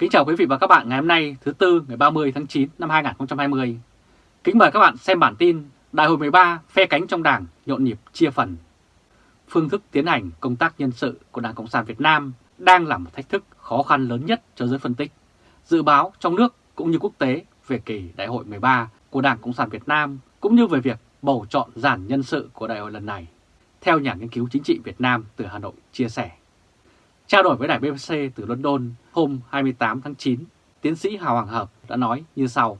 Kính chào quý vị và các bạn ngày hôm nay, thứ Tư, ngày 30 tháng 9 năm 2020. Kính mời các bạn xem bản tin Đại hội 13 phe cánh trong đảng nhộn nhịp, chia phần. Phương thức tiến hành công tác nhân sự của Đảng Cộng sản Việt Nam đang là một thách thức khó khăn lớn nhất cho giới phân tích. Dự báo trong nước cũng như quốc tế về kỳ Đại hội 13 của Đảng Cộng sản Việt Nam cũng như về việc bầu chọn giản nhân sự của đại hội lần này. Theo nhà nghiên cứu chính trị Việt Nam từ Hà Nội chia sẻ. Trao đổi với đài BBC từ London hôm 28 tháng 9, tiến sĩ Hà Hoàng Hợp đã nói như sau.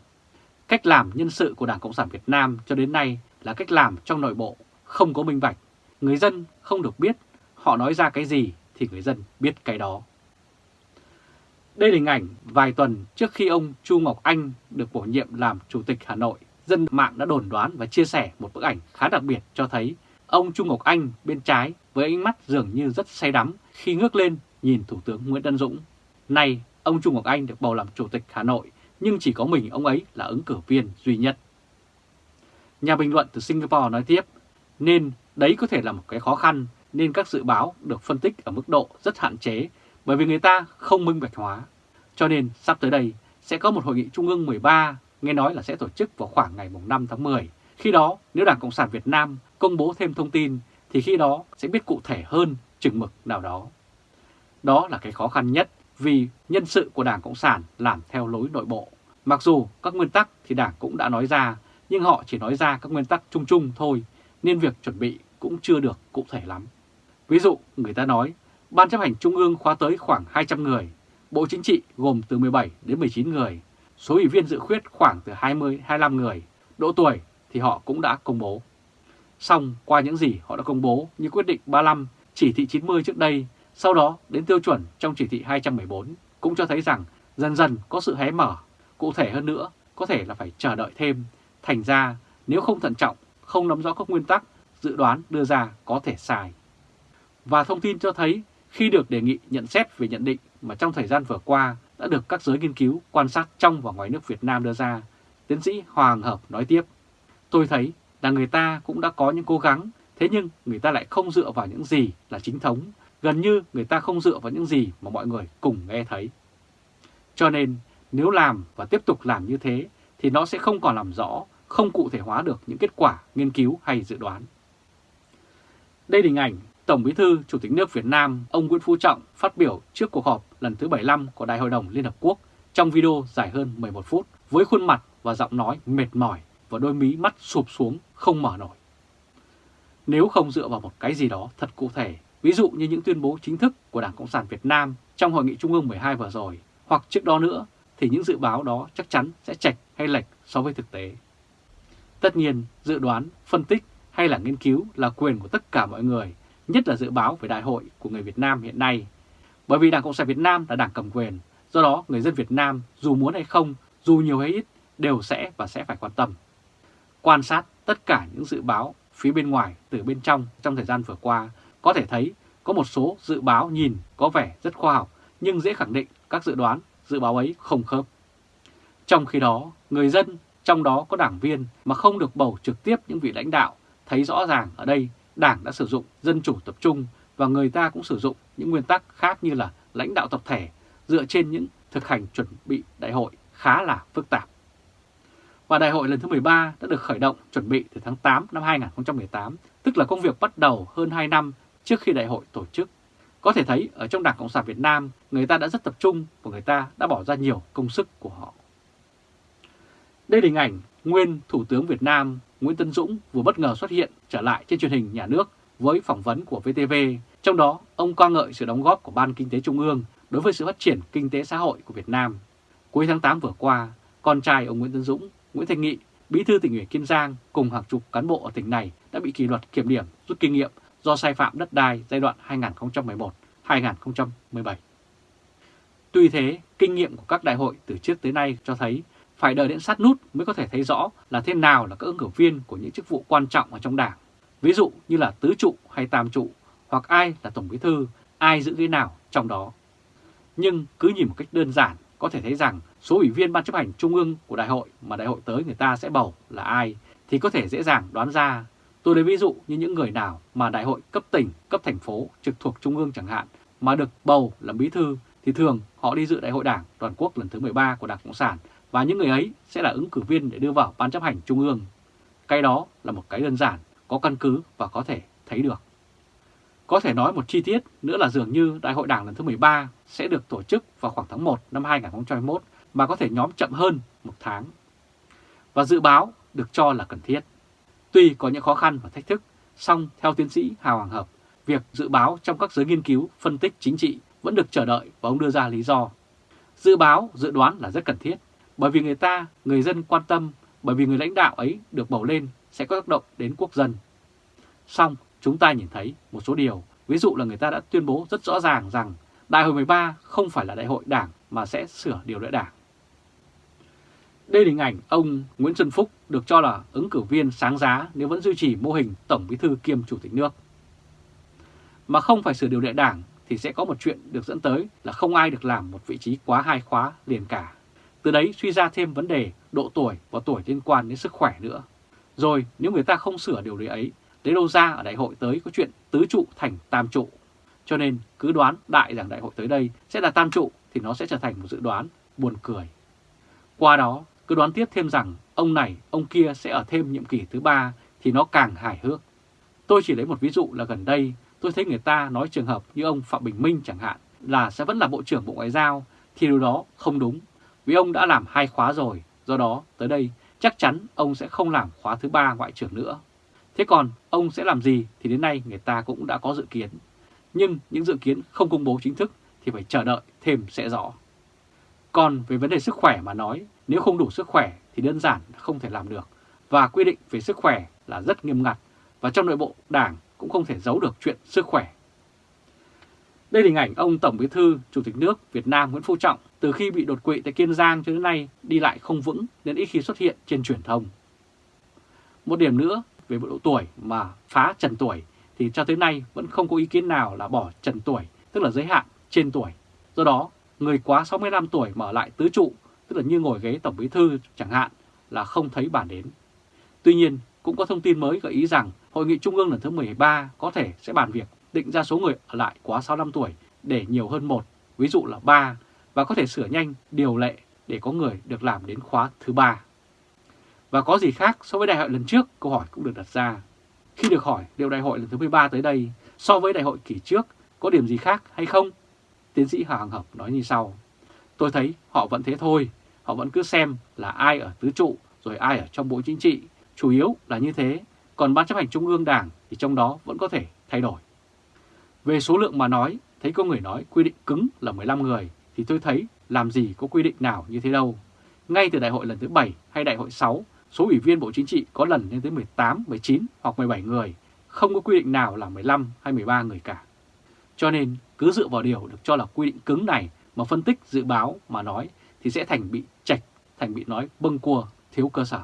Cách làm nhân sự của Đảng Cộng sản Việt Nam cho đến nay là cách làm trong nội bộ, không có minh bạch. Người dân không được biết họ nói ra cái gì thì người dân biết cái đó. Đây là hình ảnh vài tuần trước khi ông Chu Ngọc Anh được bổ nhiệm làm Chủ tịch Hà Nội. Dân mạng đã đồn đoán và chia sẻ một bức ảnh khá đặc biệt cho thấy ông Chu Ngọc Anh bên trái với ánh mắt dường như rất say đắm khi ngước lên nhìn Thủ tướng Nguyễn Tân Dũng. Nay, ông Trung Ngọc Anh được bầu làm Chủ tịch Hà Nội, nhưng chỉ có mình ông ấy là ứng cử viên duy nhất. Nhà bình luận từ Singapore nói tiếp, nên đấy có thể là một cái khó khăn, nên các dự báo được phân tích ở mức độ rất hạn chế, bởi vì người ta không minh bạch hóa. Cho nên sắp tới đây sẽ có một hội nghị Trung ương 13, nghe nói là sẽ tổ chức vào khoảng ngày 5 tháng 10. Khi đó, nếu Đảng Cộng sản Việt Nam công bố thêm thông tin, thì khi đó sẽ biết cụ thể hơn chừng mực nào đó. Đó là cái khó khăn nhất vì nhân sự của Đảng Cộng sản làm theo lối nội bộ. Mặc dù các nguyên tắc thì Đảng cũng đã nói ra, nhưng họ chỉ nói ra các nguyên tắc chung chung thôi, nên việc chuẩn bị cũng chưa được cụ thể lắm. Ví dụ, người ta nói, Ban chấp hành Trung ương khóa tới khoảng 200 người, Bộ Chính trị gồm từ 17 đến 19 người, số ủy viên dự khuyết khoảng từ 20-25 người, độ tuổi thì họ cũng đã công bố. Xong, qua những gì họ đã công bố như quyết định 35, chỉ thị 90 trước đây sau đó đến tiêu chuẩn trong chỉ thị 214 cũng cho thấy rằng dần dần có sự hé mở. Cụ thể hơn nữa, có thể là phải chờ đợi thêm. Thành ra, nếu không thận trọng, không nắm rõ các nguyên tắc, dự đoán đưa ra có thể sai. Và thông tin cho thấy khi được đề nghị nhận xét về nhận định mà trong thời gian vừa qua đã được các giới nghiên cứu quan sát trong và ngoài nước Việt Nam đưa ra, tiến sĩ Hoàng Hợp nói tiếp. Tôi thấy là người ta cũng đã có những cố gắng, thế nhưng người ta lại không dựa vào những gì là chính thống gần như người ta không dựa vào những gì mà mọi người cùng nghe thấy. Cho nên nếu làm và tiếp tục làm như thế thì nó sẽ không còn làm rõ, không cụ thể hóa được những kết quả nghiên cứu hay dự đoán. Đây là hình ảnh Tổng Bí thư Chủ tịch nước Việt Nam ông Nguyễn Phú Trọng phát biểu trước cuộc họp lần thứ 75 của Đại hội đồng Liên Hợp Quốc trong video dài hơn 11 phút với khuôn mặt và giọng nói mệt mỏi và đôi mí mắt sụp xuống không mở nổi. Nếu không dựa vào một cái gì đó thật cụ thể Ví dụ như những tuyên bố chính thức của Đảng Cộng sản Việt Nam trong Hội nghị Trung ương 12 vừa rồi, hoặc trước đó nữa, thì những dự báo đó chắc chắn sẽ chạch hay lệch so với thực tế. Tất nhiên, dự đoán, phân tích hay là nghiên cứu là quyền của tất cả mọi người, nhất là dự báo về đại hội của người Việt Nam hiện nay. Bởi vì Đảng Cộng sản Việt Nam là đảng cầm quyền, do đó người dân Việt Nam dù muốn hay không, dù nhiều hay ít, đều sẽ và sẽ phải quan tâm. Quan sát tất cả những dự báo phía bên ngoài từ bên trong trong thời gian vừa qua có thể thấy có một số dự báo nhìn có vẻ rất khoa học nhưng dễ khẳng định các dự đoán, dự báo ấy không khớp. Trong khi đó, người dân, trong đó có đảng viên mà không được bầu trực tiếp những vị lãnh đạo, thấy rõ ràng ở đây đảng đã sử dụng dân chủ tập trung và người ta cũng sử dụng những nguyên tắc khác như là lãnh đạo tập thể dựa trên những thực hành chuẩn bị đại hội khá là phức tạp. Và đại hội lần thứ 13 đã được khởi động chuẩn bị từ tháng 8 năm 2018, tức là công việc bắt đầu hơn 2 năm trước khi đại hội tổ chức. Có thể thấy ở trong Đảng Cộng sản Việt Nam, người ta đã rất tập trung và người ta đã bỏ ra nhiều công sức của họ. Đây là hình ảnh nguyên Thủ tướng Việt Nam Nguyễn Tân Dũng vừa bất ngờ xuất hiện trở lại trên truyền hình nhà nước với phỏng vấn của VTV. Trong đó, ông ca ngợi sự đóng góp của Ban Kinh tế Trung ương đối với sự phát triển kinh tế xã hội của Việt Nam. Cuối tháng 8 vừa qua, con trai ông Nguyễn Tân Dũng, Nguyễn Thanh Nghị, bí thư tỉnh ủy Kiên Giang cùng hàng chục cán bộ ở tỉnh này đã bị kỷ luật kiểm điểm rút kinh nghiệm do sai phạm đất đai giai đoạn 2011-2017. Tuy thế, kinh nghiệm của các đại hội từ trước tới nay cho thấy phải đợi đến sát nút mới có thể thấy rõ là thế nào là các ứng cử viên của những chức vụ quan trọng ở trong đảng. Ví dụ như là tứ trụ hay tam trụ, hoặc ai là tổng bí thư, ai giữ ghế nào trong đó. Nhưng cứ nhìn một cách đơn giản, có thể thấy rằng số ủy viên ban chấp hành trung ương của đại hội mà đại hội tới người ta sẽ bầu là ai, thì có thể dễ dàng đoán ra Tôi lấy ví dụ như những người nào mà đại hội cấp tỉnh, cấp thành phố trực thuộc trung ương chẳng hạn mà được bầu làm bí thư thì thường họ đi dự đại hội đảng toàn quốc lần thứ 13 của Đảng Cộng sản và những người ấy sẽ là ứng cử viên để đưa vào ban chấp hành trung ương. Cái đó là một cái đơn giản, có căn cứ và có thể thấy được. Có thể nói một chi tiết nữa là dường như đại hội đảng lần thứ 13 sẽ được tổ chức vào khoảng tháng 1 năm 2021 mà có thể nhóm chậm hơn một tháng. Và dự báo được cho là cần thiết. Tuy có những khó khăn và thách thức, song theo tiến sĩ Hào Hoàng Hợp, việc dự báo trong các giới nghiên cứu, phân tích chính trị vẫn được chờ đợi và ông đưa ra lý do. Dự báo, dự đoán là rất cần thiết, bởi vì người ta, người dân quan tâm, bởi vì người lãnh đạo ấy được bầu lên sẽ có tác động đến quốc dân. Song chúng ta nhìn thấy một số điều, ví dụ là người ta đã tuyên bố rất rõ ràng rằng Đại hội 13 không phải là đại hội đảng mà sẽ sửa điều lệ đảng. Đây là hình ảnh ông Nguyễn Xuân Phúc được cho là ứng cử viên sáng giá nếu vẫn duy trì mô hình Tổng Bí thư kiêm Chủ tịch nước. Mà không phải sửa điều lệ đảng thì sẽ có một chuyện được dẫn tới là không ai được làm một vị trí quá hai khóa liền cả. Từ đấy suy ra thêm vấn đề độ tuổi và tuổi liên quan đến sức khỏe nữa. Rồi nếu người ta không sửa điều lệ ấy, lấy đâu ra ở đại hội tới có chuyện tứ trụ thành tam trụ. Cho nên cứ đoán đại rằng đại hội tới đây sẽ là tam trụ thì nó sẽ trở thành một dự đoán buồn cười. Qua đó cứ đoán tiếp thêm rằng ông này, ông kia sẽ ở thêm nhiệm kỳ thứ ba thì nó càng hài hước. Tôi chỉ lấy một ví dụ là gần đây tôi thấy người ta nói trường hợp như ông Phạm Bình Minh chẳng hạn là sẽ vẫn là Bộ trưởng Bộ Ngoại giao thì điều đó không đúng. Vì ông đã làm hai khóa rồi, do đó tới đây chắc chắn ông sẽ không làm khóa thứ ba Ngoại trưởng nữa. Thế còn ông sẽ làm gì thì đến nay người ta cũng đã có dự kiến. Nhưng những dự kiến không công bố chính thức thì phải chờ đợi thêm sẽ rõ. Còn về vấn đề sức khỏe mà nói, nếu không đủ sức khỏe thì đơn giản không thể làm được. Và quy định về sức khỏe là rất nghiêm ngặt và trong nội bộ đảng cũng không thể giấu được chuyện sức khỏe. Đây là hình ảnh ông Tổng Bí thư Chủ tịch nước Việt Nam Nguyễn Phú Trọng từ khi bị đột quỵ tại Kiên Giang cho đến nay đi lại không vững nên ít khi xuất hiện trên truyền thông. Một điểm nữa về độ tuổi mà phá trần tuổi thì cho tới nay vẫn không có ý kiến nào là bỏ trần tuổi, tức là giới hạn trên tuổi. Do đó, người quá 65 tuổi mở lại tứ trụ, tức là như ngồi ghế Tổng Bí thư chẳng hạn, là không thấy bản đến. Tuy nhiên, cũng có thông tin mới gợi ý rằng Hội nghị Trung ương lần thứ 13 có thể sẽ bàn việc định ra số người ở lại quá 65 tuổi để nhiều hơn một, ví dụ là 3, và có thể sửa nhanh điều lệ để có người được làm đến khóa thứ 3. Và có gì khác so với đại hội lần trước, câu hỏi cũng được đặt ra. Khi được hỏi liệu đại hội lần thứ 13 tới đây so với đại hội kỳ trước có điểm gì khác hay không? Tiến sĩ Hà Hằng Hợp nói như sau. Tôi thấy họ vẫn thế thôi, họ vẫn cứ xem là ai ở tứ trụ rồi ai ở trong bộ chính trị, chủ yếu là như thế, còn ban chấp hành trung ương đảng thì trong đó vẫn có thể thay đổi. Về số lượng mà nói, thấy có người nói quy định cứng là 15 người, thì tôi thấy làm gì có quy định nào như thế đâu. Ngay từ đại hội lần thứ 7 hay đại hội 6, số ủy viên Bộ Chính trị có lần lên tới 18, 19 hoặc 17 người, không có quy định nào là 15 hay 13 người cả. Cho nên cứ dựa vào điều được cho là quy định cứng này mà phân tích dự báo mà nói thì sẽ thành bị chạch, thành bị nói bâng cua, thiếu cơ sở.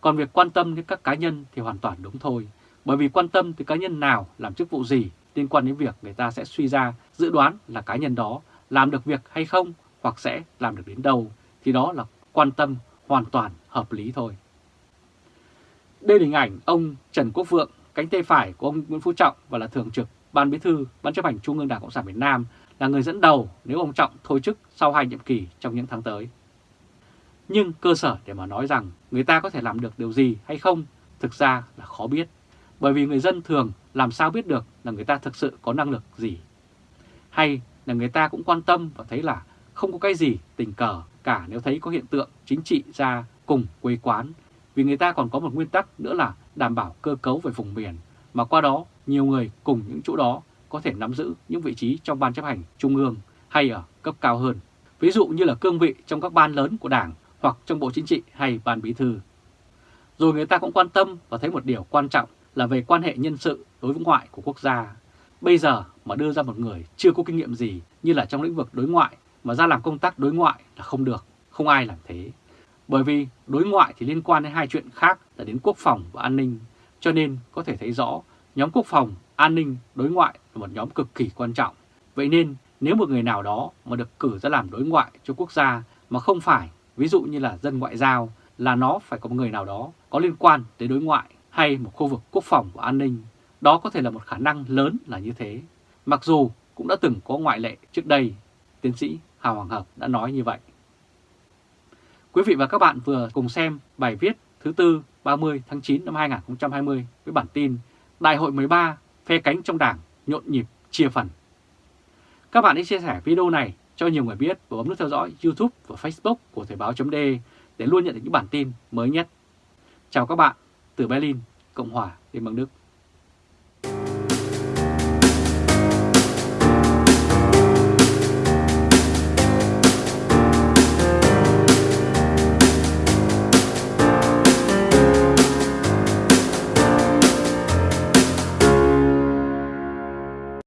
Còn việc quan tâm đến các cá nhân thì hoàn toàn đúng thôi, bởi vì quan tâm tới cá nhân nào làm chức vụ gì liên quan đến việc người ta sẽ suy ra dự đoán là cá nhân đó làm được việc hay không hoặc sẽ làm được đến đâu thì đó là quan tâm hoàn toàn hợp lý thôi. Đây là hình ảnh ông Trần Quốc Vượng, cánh tay phải của ông Nguyễn Phú Trọng và là thường trực Ban Bí thư Ban chấp hành Trung ương Đảng Cộng sản Việt Nam là người dẫn đầu nếu ông Trọng thôi chức sau hai nhiệm kỳ trong những tháng tới. Nhưng cơ sở để mà nói rằng người ta có thể làm được điều gì hay không thực ra là khó biết. Bởi vì người dân thường làm sao biết được là người ta thực sự có năng lực gì. Hay là người ta cũng quan tâm và thấy là không có cái gì tình cờ cả nếu thấy có hiện tượng chính trị ra cùng quê quán. Vì người ta còn có một nguyên tắc nữa là đảm bảo cơ cấu về vùng miền, mà qua đó nhiều người cùng những chỗ đó có thể nắm giữ những vị trí trong ban chấp hành trung ương hay ở cấp cao hơn. Ví dụ như là cương vị trong các ban lớn của Đảng hoặc trong Bộ Chính trị hay Ban Bí Thư. Rồi người ta cũng quan tâm và thấy một điều quan trọng là về quan hệ nhân sự đối với ngoại của quốc gia. Bây giờ mà đưa ra một người chưa có kinh nghiệm gì như là trong lĩnh vực đối ngoại mà ra làm công tác đối ngoại là không được, không ai làm thế. Bởi vì đối ngoại thì liên quan đến hai chuyện khác là đến quốc phòng và an ninh, cho nên có thể thấy rõ nhóm quốc phòng, an ninh, đối ngoại là một nhóm cực kỳ quan trọng. Vậy nên nếu một người nào đó mà được cử ra làm đối ngoại cho quốc gia mà không phải ví dụ như là dân ngoại giao, là nó phải có một người nào đó có liên quan tới đối ngoại hay một khu vực quốc phòng và an ninh. Đó có thể là một khả năng lớn là như thế. Mặc dù cũng đã từng có ngoại lệ trước đây, tiến sĩ Hà Hoàng Hợp đã nói như vậy. Quý vị và các bạn vừa cùng xem bài viết thứ tư 30 tháng 9 năm 2020 với bản tin Đại hội 13 phe cánh trong đảng nhộn nhịp chia phần. Các bạn hãy chia sẻ video này cho nhiều người biết và bấm nút theo dõi YouTube và Facebook của Thời báo .de để luôn nhận được những bản tin mới nhất. Chào các bạn từ Berlin, Cộng hòa Liên bang Đức.